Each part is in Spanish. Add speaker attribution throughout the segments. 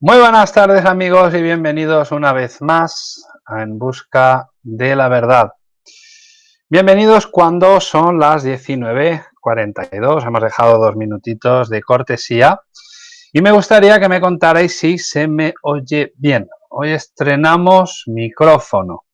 Speaker 1: Muy buenas tardes amigos y bienvenidos una vez más a En Busca de la Verdad. Bienvenidos cuando son las 19.42, hemos dejado dos minutitos de cortesía y me gustaría que me contarais si se me oye bien. Hoy estrenamos micrófono,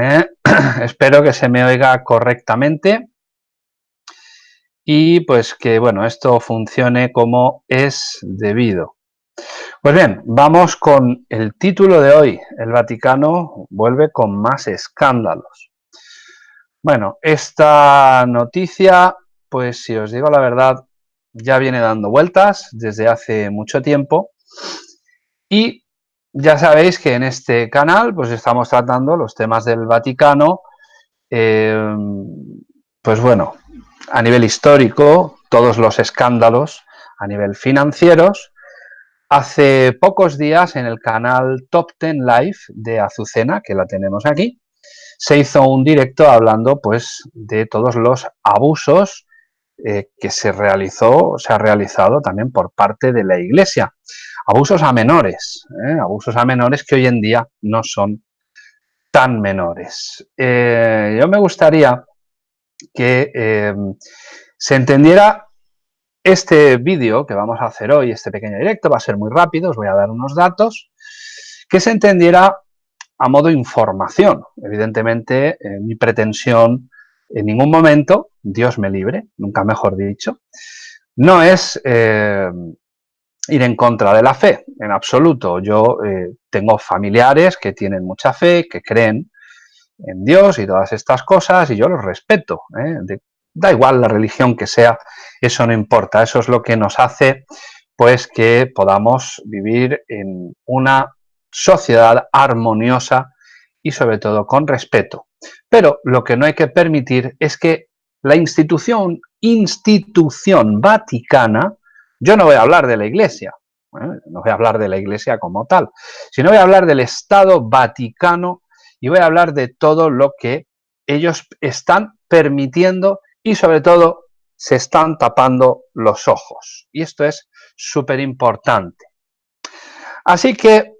Speaker 1: ¿eh? espero que se me oiga correctamente y pues que bueno, esto funcione como es debido. Pues bien, vamos con el título de hoy. El Vaticano vuelve con más escándalos. Bueno, esta noticia, pues si os digo la verdad, ya viene dando vueltas desde hace mucho tiempo y ya sabéis que en este canal pues estamos tratando los temas del Vaticano, eh, pues bueno, a nivel histórico, todos los escándalos a nivel financieros, Hace pocos días en el canal Top Ten Live de Azucena, que la tenemos aquí, se hizo un directo hablando pues de todos los abusos eh, que se realizó, se ha realizado también por parte de la Iglesia. Abusos a menores, ¿eh? abusos a menores que hoy en día no son tan menores. Eh, yo me gustaría que se entendiera este vídeo que vamos a hacer hoy, este pequeño directo, va a ser muy rápido, os voy a dar unos datos, que se entendiera a modo información. Evidentemente, eh, mi pretensión en ningún momento, Dios me libre, nunca mejor dicho, no es eh, ir en contra de la fe, en absoluto. Yo eh, tengo familiares que tienen mucha fe, que creen en Dios y todas estas cosas, y yo los respeto, da igual la religión que sea, eso no importa, eso es lo que nos hace pues que podamos vivir en una sociedad armoniosa y sobre todo con respeto. Pero lo que no hay que permitir es que la institución, institución vaticana, yo no voy a hablar de la iglesia, ¿eh? no voy a hablar de la iglesia como tal, sino voy a hablar del Estado Vaticano y voy a hablar de todo lo que ellos están permitiendo y sobre todo se están tapando los ojos. Y esto es súper importante. Así que,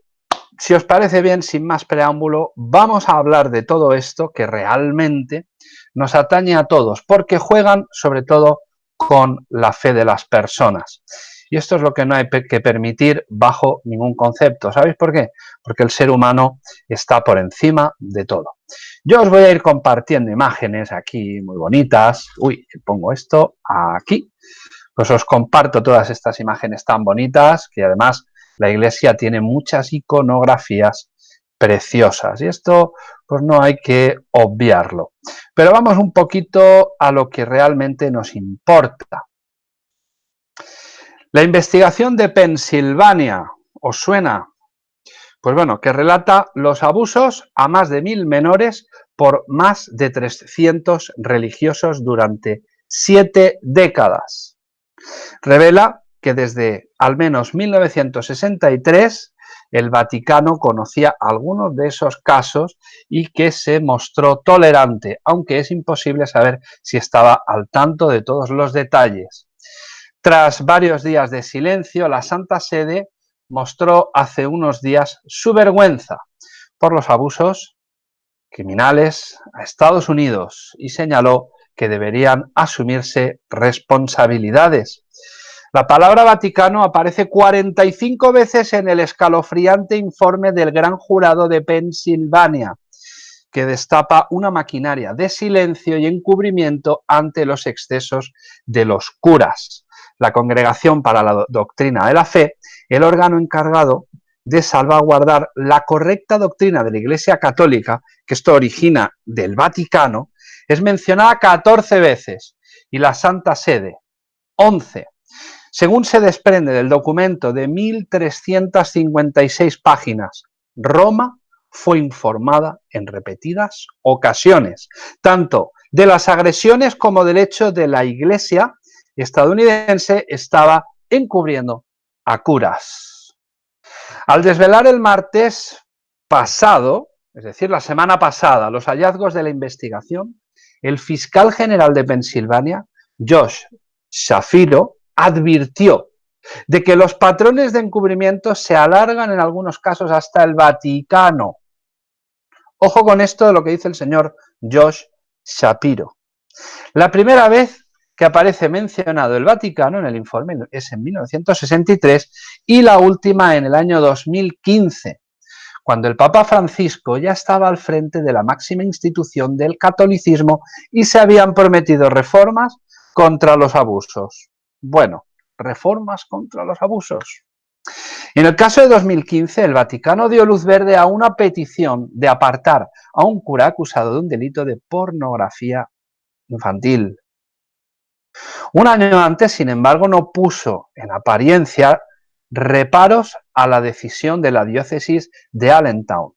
Speaker 1: si os parece bien, sin más preámbulo, vamos a hablar de todo esto que realmente nos atañe a todos, porque juegan sobre todo con la fe de las personas. Y esto es lo que no hay que permitir bajo ningún concepto. ¿Sabéis por qué? Porque el ser humano está por encima de todo. Yo os voy a ir compartiendo imágenes aquí muy bonitas. Uy, pongo esto aquí. Pues os comparto todas estas imágenes tan bonitas que además la iglesia tiene muchas iconografías preciosas y esto pues no hay que obviarlo. Pero vamos un poquito a lo que realmente nos importa. La investigación de Pensilvania, ¿os suena? Pues bueno, que relata los abusos a más de mil menores por más de 300 religiosos durante siete décadas. Revela que desde al menos 1963 el Vaticano conocía algunos de esos casos y que se mostró tolerante, aunque es imposible saber si estaba al tanto de todos los detalles. Tras varios días de silencio, la Santa Sede mostró hace unos días su vergüenza por los abusos criminales a Estados Unidos y señaló que deberían asumirse responsabilidades. La palabra Vaticano aparece 45 veces en el escalofriante informe del Gran Jurado de Pensilvania, que destapa una maquinaria de silencio y encubrimiento ante los excesos de los curas la Congregación para la Doctrina de la Fe, el órgano encargado de salvaguardar la correcta doctrina de la Iglesia Católica, que esto origina del Vaticano, es mencionada 14 veces y la Santa Sede 11. Según se desprende del documento de 1.356 páginas, Roma fue informada en repetidas ocasiones, tanto de las agresiones como del hecho de la Iglesia estadounidense estaba encubriendo a curas. Al desvelar el martes pasado, es decir, la semana pasada, los hallazgos de la investigación, el fiscal general de Pensilvania, Josh Shapiro, advirtió de que los patrones de encubrimiento se alargan en algunos casos hasta el Vaticano. Ojo con esto de lo que dice el señor Josh Shapiro. La primera vez que aparece mencionado el Vaticano en el informe es en 1963 y la última en el año 2015, cuando el Papa Francisco ya estaba al frente de la máxima institución del catolicismo y se habían prometido reformas contra los abusos. Bueno, reformas contra los abusos. En el caso de 2015, el Vaticano dio luz verde a una petición de apartar a un cura acusado de un delito de pornografía infantil. Un año antes, sin embargo, no puso en apariencia reparos a la decisión de la diócesis de Allentown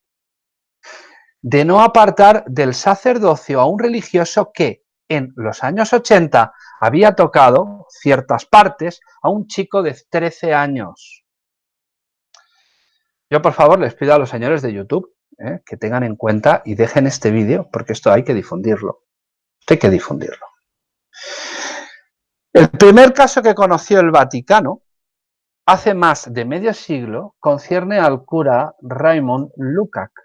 Speaker 1: de no apartar del sacerdocio a un religioso que en los años 80 había tocado ciertas partes a un chico de 13 años. Yo por favor les pido a los señores de YouTube eh, que tengan en cuenta y dejen este vídeo porque esto hay que difundirlo. hay que difundirlo. El primer caso que conoció el Vaticano hace más de medio siglo concierne al cura Raymond Lukács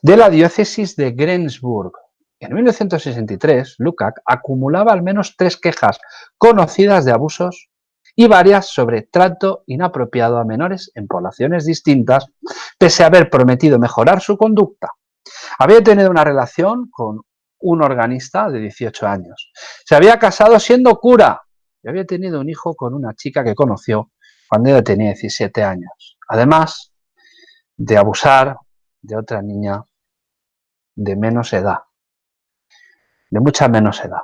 Speaker 1: de la diócesis de Greensburg. En 1963, Lukács acumulaba al menos tres quejas conocidas de abusos y varias sobre trato inapropiado a menores en poblaciones distintas, pese a haber prometido mejorar su conducta. Había tenido una relación con un organista de 18 años. Se había casado siendo cura y había tenido un hijo con una chica que conoció cuando ella tenía 17 años. Además de abusar de otra niña de menos edad, de mucha menos edad.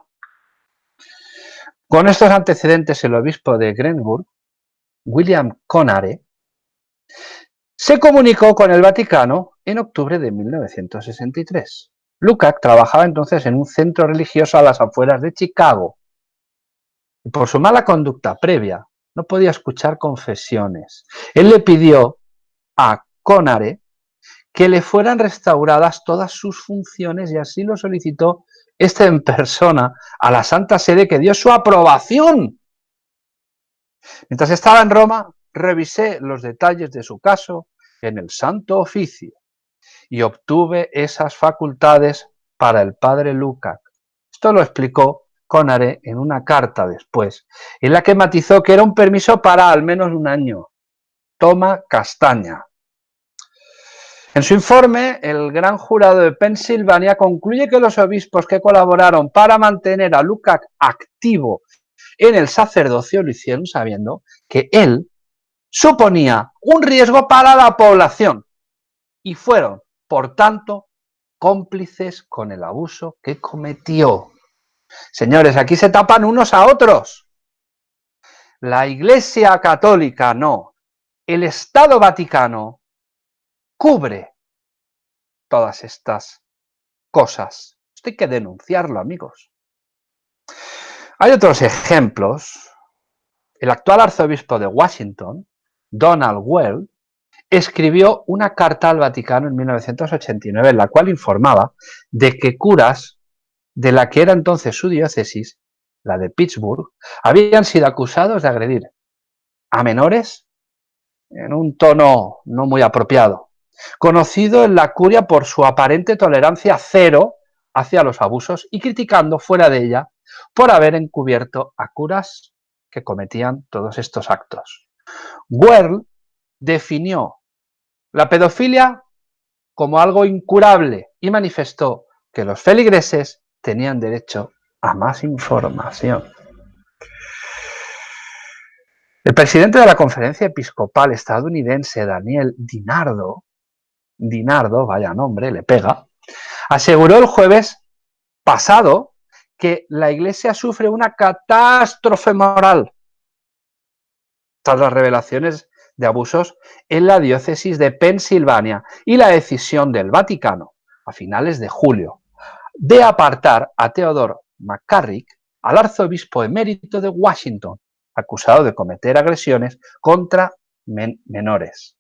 Speaker 1: Con estos antecedentes, el obispo de Grenburg, William Conare, se comunicó con el Vaticano en octubre de 1963. Lukács trabajaba entonces en un centro religioso a las afueras de Chicago. Y por su mala conducta previa, no podía escuchar confesiones. Él le pidió a Conare que le fueran restauradas todas sus funciones y así lo solicitó este en persona a la Santa Sede que dio su aprobación. Mientras estaba en Roma, revisé los detalles de su caso en el Santo Oficio y obtuve esas facultades para el padre Lukács. Esto lo explicó Conare en una carta después, en la que matizó que era un permiso para al menos un año. Toma castaña. En su informe, el gran jurado de Pensilvania concluye que los obispos que colaboraron para mantener a Lukács activo en el sacerdocio lo hicieron sabiendo que él suponía un riesgo para la población y fueron por tanto, cómplices con el abuso que cometió. Señores, aquí se tapan unos a otros. La Iglesia Católica no. El Estado Vaticano cubre todas estas cosas. Esto hay que denunciarlo, amigos. Hay otros ejemplos. El actual arzobispo de Washington, Donald Well, escribió una carta al Vaticano en 1989 en la cual informaba de que curas de la que era entonces su diócesis, la de Pittsburgh, habían sido acusados de agredir a menores en un tono no muy apropiado, conocido en la curia por su aparente tolerancia cero hacia los abusos y criticando fuera de ella por haber encubierto a curas que cometían todos estos actos. Well definió la pedofilia como algo incurable y manifestó que los feligreses tenían derecho a más información. El presidente de la conferencia episcopal estadounidense, Daniel Dinardo, Dinardo, vaya nombre, le pega, aseguró el jueves pasado que la iglesia sufre una catástrofe moral tras las revelaciones de abusos en la diócesis de Pensilvania y la decisión del Vaticano, a finales de julio, de apartar a Theodore McCarrick, al arzobispo emérito de Washington, acusado de cometer agresiones contra menores.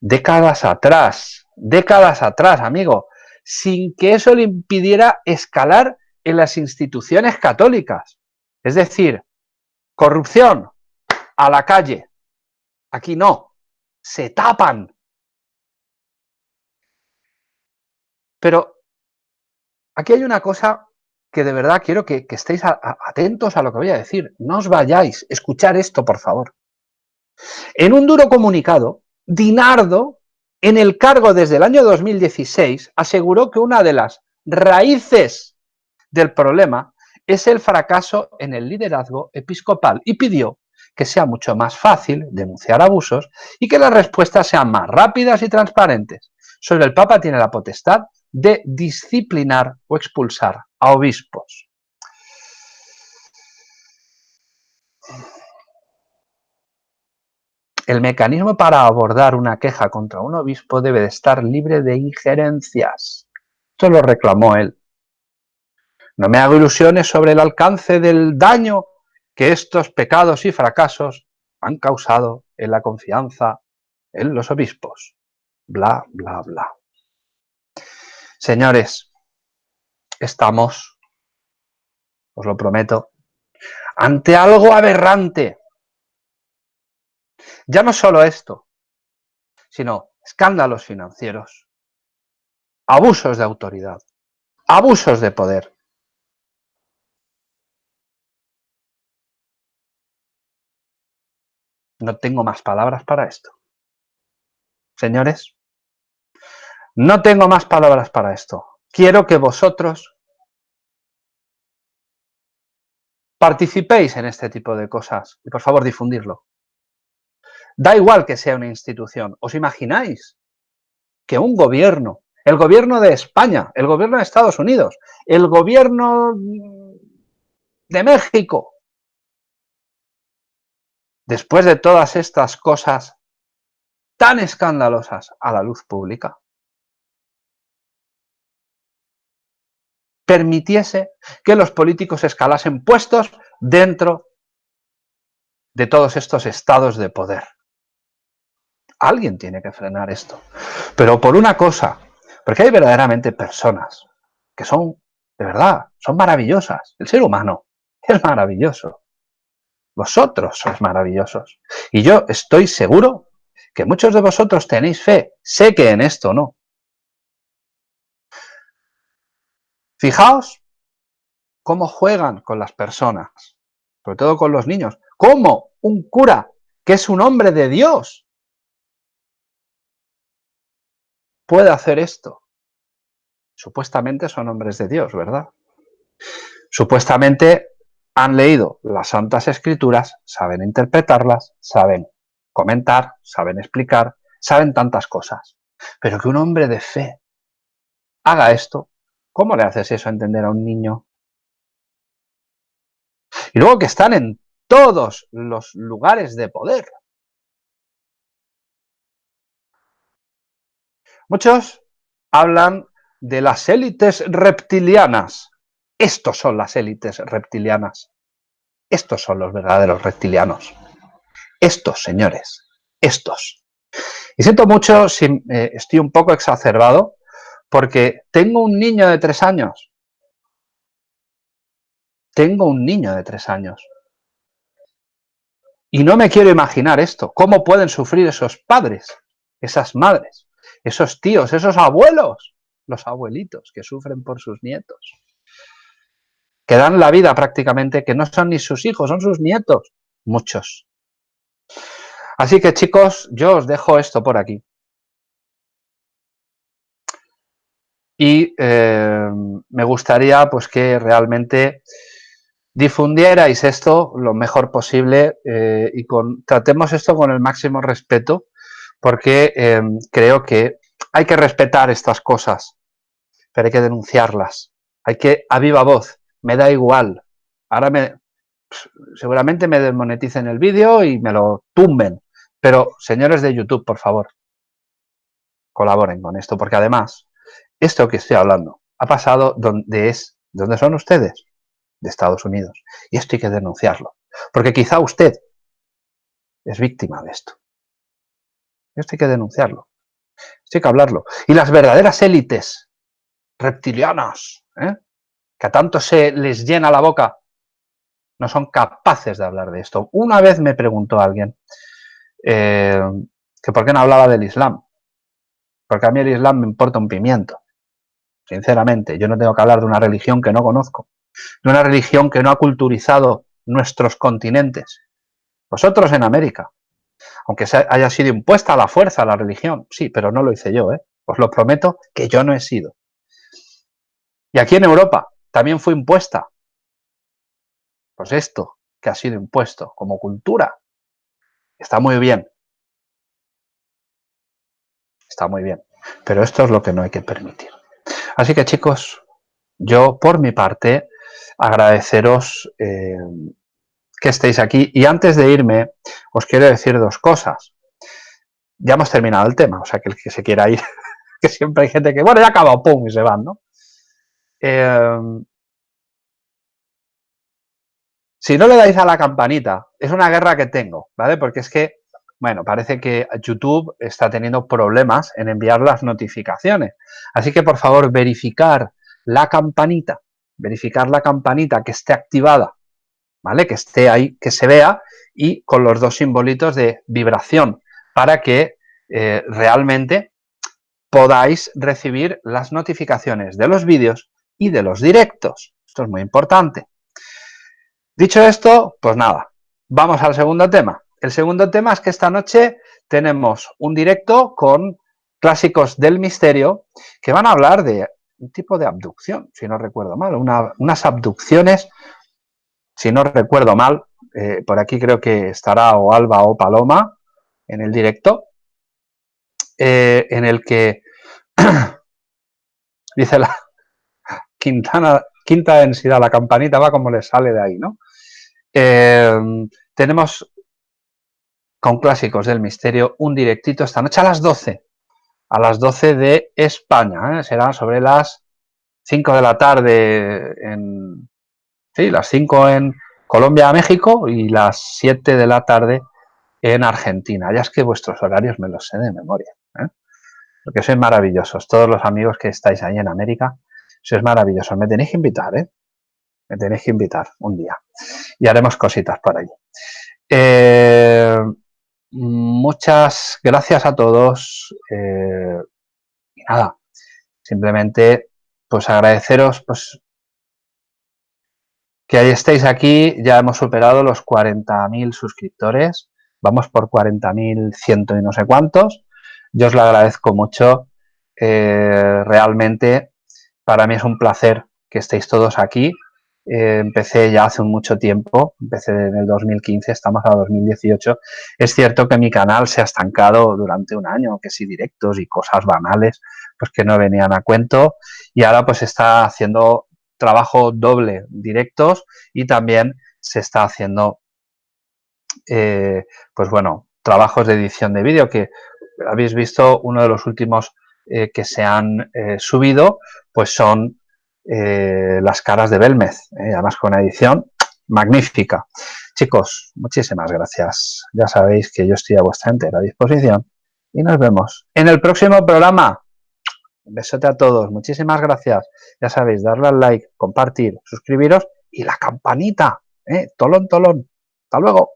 Speaker 1: Décadas atrás, décadas atrás, amigo, sin que eso le impidiera escalar en las instituciones católicas. Es decir, Corrupción, a la calle. Aquí no, se tapan. Pero aquí hay una cosa que de verdad quiero que, estéis atentos a lo que voy a decir. No os vayáis, escuchar esto, por favor. En un duro comunicado, Dinardo, en el cargo desde el año 2016, aseguró que una de las raíces del problema es el fracaso en el liderazgo episcopal y pidió que sea mucho más fácil denunciar abusos y que las respuestas sean más rápidas y transparentes. Solo el Papa tiene la potestad de disciplinar o expulsar a obispos. El mecanismo para abordar una queja contra un obispo debe de estar libre de injerencias. Esto lo reclamó él. No me hago ilusiones sobre el alcance del daño que estos pecados y fracasos han causado en la confianza en los obispos. Bla, bla, bla. Señores, estamos, os lo prometo, ante algo aberrante. Ya no solo esto, sino escándalos financieros, abusos de autoridad, abusos de poder. No tengo más palabras para esto. Señores, no tengo más palabras para esto. Quiero que vosotros participéis en este tipo de cosas y por favor difundirlo. Da igual que sea una institución. ¿Os imagináis que un gobierno, el gobierno de España, el gobierno de Estados Unidos, el gobierno de México, después de todas estas cosas tan escandalosas a la luz pública, permitiese que los políticos escalasen puestos dentro de todos estos estados de poder. Alguien tiene que frenar esto. Pero por una cosa, porque hay verdaderamente personas que son, de verdad, son maravillosas. El ser humano es maravilloso. Vosotros sois maravillosos. Y yo estoy seguro que muchos de vosotros tenéis fe. Sé que en esto no. Fijaos cómo juegan con las personas, sobre todo con los niños. Cómo un cura, que es un hombre de Dios, puede hacer esto. Supuestamente son hombres de Dios, ¿verdad? Supuestamente han leído las Santas Escrituras, saben interpretarlas, saben comentar, saben explicar, saben tantas cosas. Pero que un hombre de fe haga esto, ¿cómo le haces eso a entender a un niño? Y luego que están en todos los lugares de poder. Muchos hablan de las élites reptilianas. Estos son las élites reptilianas. Estos son los verdaderos reptilianos. Estos, señores, estos. Y siento mucho si eh, estoy un poco exacerbado, porque tengo un niño de tres años. Tengo un niño de tres años. Y no me quiero imaginar esto. ¿Cómo pueden sufrir esos padres, esas madres, esos tíos, esos abuelos, los abuelitos que sufren por sus nietos? Que dan la vida prácticamente, que no son ni sus hijos, son sus nietos, muchos. Así que chicos, yo os dejo esto por aquí. Y eh, me gustaría pues que realmente difundierais esto lo mejor posible eh, y tratemos esto con el máximo respeto porque eh, creo que hay que respetar estas cosas, pero hay que denunciarlas. Hay que, a viva voz, me da igual. Ahora me, seguramente me desmoneticen el vídeo y me lo tumben. Pero, señores de YouTube, por favor, colaboren con esto, porque además, esto que estoy hablando ha pasado donde es, donde son ustedes, de Estados Unidos. Y esto hay que denunciarlo. Porque quizá usted es víctima de esto. Esto hay que denunciarlo. Esto hay que hablarlo. Y las verdaderas élites reptilianas, ¿eh? Que a tanto se les llena la boca no son capaces de hablar de esto. Una vez me preguntó alguien eh, que por qué no hablaba del Islam. Porque a mí el Islam me importa un pimiento. Sinceramente, yo no tengo que hablar de una religión que no conozco, de una religión que no ha culturizado nuestros continentes. Vosotros en América, aunque haya sido impuesta a la fuerza la religión, sí, pero no lo hice yo, ¿eh? os lo prometo que yo no he sido. Y aquí en Europa también fue impuesta. Pues esto que ha sido impuesto como cultura está muy bien. Está muy bien. Pero esto es lo que no hay que permitir. Así que chicos, yo por mi parte agradeceros eh, que estéis aquí. Y antes de irme, os quiero decir dos cosas. Ya hemos terminado el tema, o sea que el que se quiera ir, que siempre hay gente que, bueno, ya ha acabado, pum, y se van, ¿no? Eh, si no le dais a la campanita, es una guerra que tengo, ¿vale? Porque es que, bueno, parece que YouTube está teniendo problemas en enviar las notificaciones. Así que, por favor, verificar la campanita, verificar la campanita que esté activada ¿vale? Que esté ahí, que se vea y con los dos simbolitos de vibración para que eh, realmente podáis recibir las notificaciones de los vídeos y de los directos. Esto es muy importante. Dicho esto, pues nada, vamos al segundo tema. El segundo tema es que esta noche tenemos un directo con clásicos del misterio que van a hablar de un tipo de abducción, si no recuerdo mal, unas abducciones si no recuerdo mal, eh, por aquí creo que estará o Alba o Paloma en el directo, eh, en el que dice la Quintana, quinta densidad, la campanita va como le sale de ahí, ¿no? Eh, tenemos con clásicos del misterio un directito esta noche a las 12, a las 12 de España, será sobre las 5 de la tarde en, Sí, las 5 en Colombia, México y las 7 de la tarde en Argentina. Ya es que vuestros horarios me los sé de memoria. ¿eh? Porque sois maravillosos. Todos los amigos que estáis ahí en América, sois maravillosos. Me tenéis que invitar, ¿eh? Me tenéis que invitar un día. Y haremos cositas por allí. Eh, muchas gracias a todos. Eh, y nada, simplemente pues agradeceros pues que ahí estéis aquí, ya hemos superado los 40.000 suscriptores, vamos por 40.100 y no sé cuántos, yo os lo agradezco mucho, eh, realmente para mí es un placer que estéis todos aquí, eh, empecé ya hace mucho tiempo, empecé en el 2015, estamos a 2018. Es cierto que mi canal se ha estancado durante un año, que sí directos y cosas banales, pues que no venían a cuento. Y ahora pues está haciendo trabajo doble directos y también se está haciendo, eh, pues bueno, trabajos de edición de vídeo que habéis visto uno de los últimos eh, que se han eh, subido, pues son las caras de Belmez, además con una edición magnífica. Chicos, muchísimas gracias. Ya sabéis que yo estoy a vuestra entera disposición y nos vemos en el próximo programa. Un besote a todos, muchísimas gracias. Ya sabéis, darle al like, compartir, suscribiros y la campanita. ¿eh? Tolón, tolón. Hasta luego.